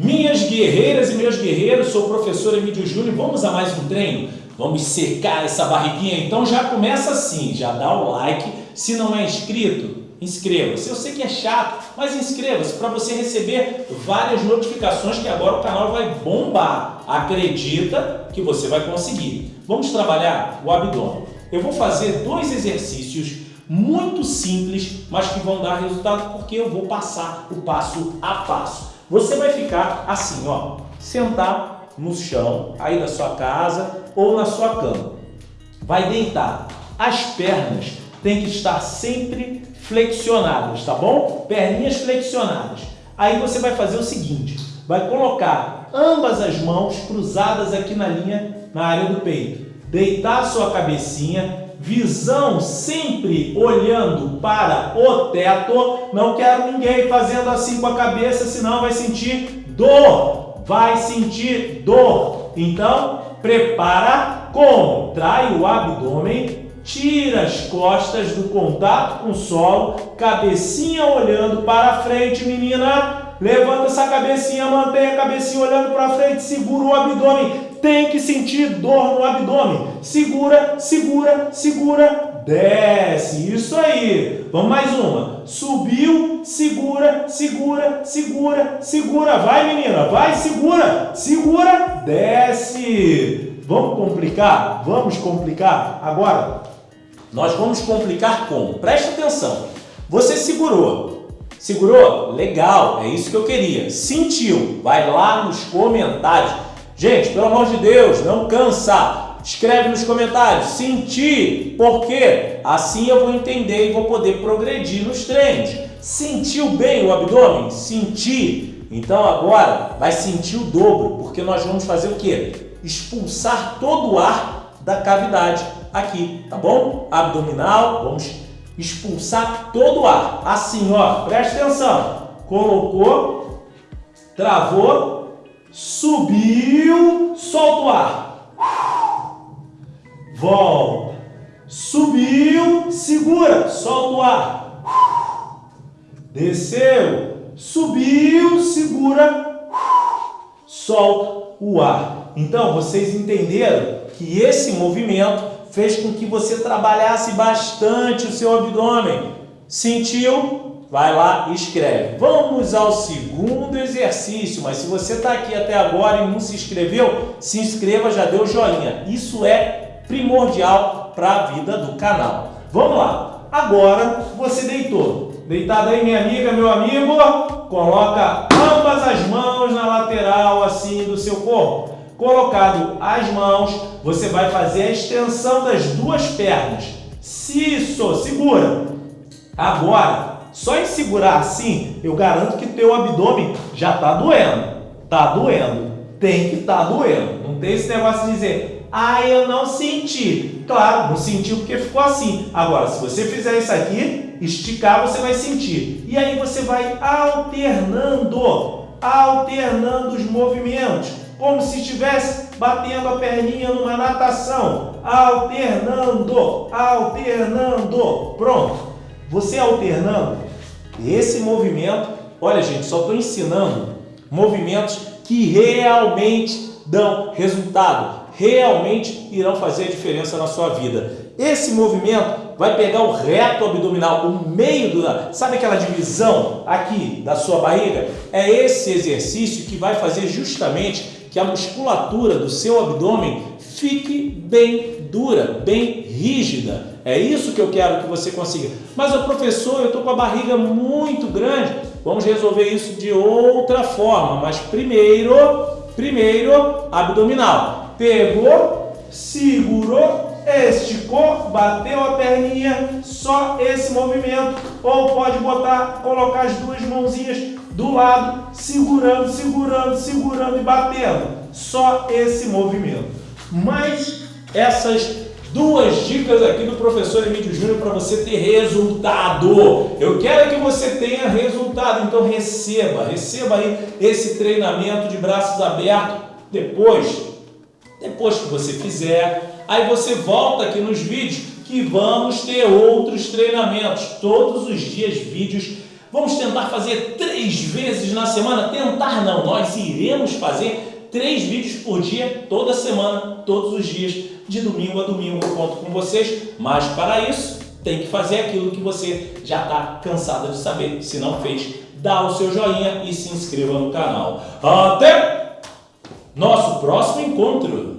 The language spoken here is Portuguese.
Minhas guerreiras e meus guerreiros, sou o professor Emílio Júnior, vamos a mais um treino? Vamos secar essa barriguinha? Então já começa assim, já dá o like, se não é inscrito, inscreva-se. Eu sei que é chato, mas inscreva-se para você receber várias notificações que agora o canal vai bombar. Acredita que você vai conseguir. Vamos trabalhar o abdômen. Eu vou fazer dois exercícios muito simples, mas que vão dar resultado porque eu vou passar o passo a passo. Você vai ficar assim, ó, sentar no chão aí da sua casa ou na sua cama. Vai deitar. As pernas têm que estar sempre flexionadas, tá bom? Perninhas flexionadas. Aí você vai fazer o seguinte, vai colocar ambas as mãos cruzadas aqui na linha, na área do peito. Deitar a sua cabecinha visão sempre olhando para o teto. Não quero ninguém fazendo assim com a cabeça, senão vai sentir dor. Vai sentir dor. Então, prepara, contrai o abdômen, tira as costas do contato com o solo, cabecinha olhando para frente, menina. Levanta essa cabecinha, mantém a cabecinha olhando para frente, segura o abdômen tem que sentir dor no abdômen. Segura, segura, segura, desce. Isso aí. Vamos mais uma. Subiu, segura, segura, segura, segura. Vai, menina, vai, segura, segura, desce. Vamos complicar? Vamos complicar? Agora, nós vamos complicar como? Preste atenção. Você segurou. Segurou? Legal, é isso que eu queria. Sentiu? Vai lá nos comentários Gente, pelo amor de Deus, não cansa. Escreve nos comentários, senti, porque assim eu vou entender e vou poder progredir nos treinos. Sentiu bem o abdômen? Senti. Então agora vai sentir o dobro, porque nós vamos fazer o quê? Expulsar todo o ar da cavidade aqui, tá bom? Abdominal, vamos expulsar todo o ar. Assim, ó, presta atenção. Colocou, travou, Subiu, solta o ar. Volta. Subiu, segura, solta o ar. Desceu, subiu, segura, solta o ar. Então, vocês entenderam que esse movimento fez com que você trabalhasse bastante o seu abdômen. Sentiu? Vai lá e escreve. Vamos ao segundo exercício, mas se você está aqui até agora e não se inscreveu, se inscreva, já deu joinha. Isso é primordial para a vida do canal. Vamos lá. Agora você deitou. Deitado aí, minha amiga, meu amigo, coloca ambas as mãos na lateral assim do seu corpo. Colocado as mãos, você vai fazer a extensão das duas pernas. Isso, segura. Agora, só em segurar assim, eu garanto que teu abdômen já está doendo. Tá doendo. Tem que estar tá doendo. Não tem esse negócio de dizer, ah, eu não senti. Claro, não sentiu porque ficou assim. Agora, se você fizer isso aqui, esticar, você vai sentir. E aí você vai alternando, alternando os movimentos. Como se estivesse batendo a perninha numa natação. Alternando, alternando. Pronto. Você alternando, esse movimento, olha gente, só estou ensinando movimentos que realmente dão resultado, realmente irão fazer a diferença na sua vida. Esse movimento vai pegar o reto abdominal, o meio do... Sabe aquela divisão aqui da sua barriga? É esse exercício que vai fazer justamente que a musculatura do seu abdômen fique bem dura, bem rígida. É isso que eu quero que você consiga. Mas o professor, eu estou com a barriga muito grande. Vamos resolver isso de outra forma. Mas primeiro, primeiro, abdominal. Pegou, segurou, esticou, bateu a perninha, só esse movimento. Ou pode botar, colocar as duas mãozinhas do lado, segurando, segurando, segurando e batendo. Só esse movimento. Mas essas duas dicas aqui do professor Emílio Júnior para você ter resultado. Eu quero que você tenha resultado, então receba, receba aí esse treinamento de braços abertos depois, depois que você fizer, aí você volta aqui nos vídeos que vamos ter outros treinamentos, todos os dias vídeos. Vamos tentar fazer três vezes na semana? Tentar não, nós iremos fazer três vídeos por dia, toda semana, todos os dias, de domingo a domingo. Eu conto com vocês, mas para isso tem que fazer aquilo que você já está cansado de saber. Se não fez, dá o seu joinha e se inscreva no canal. Até nosso próximo encontro!